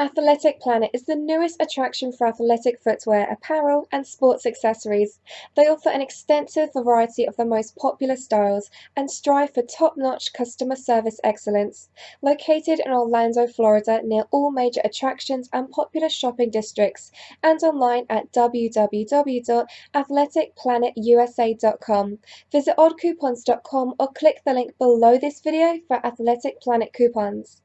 Athletic Planet is the newest attraction for athletic footwear, apparel, and sports accessories. They offer an extensive variety of the most popular styles and strive for top notch customer service excellence. Located in Orlando, Florida, near all major attractions and popular shopping districts, and online at www.athleticplanetusa.com. Visit oddcoupons.com or click the link below this video for Athletic Planet coupons.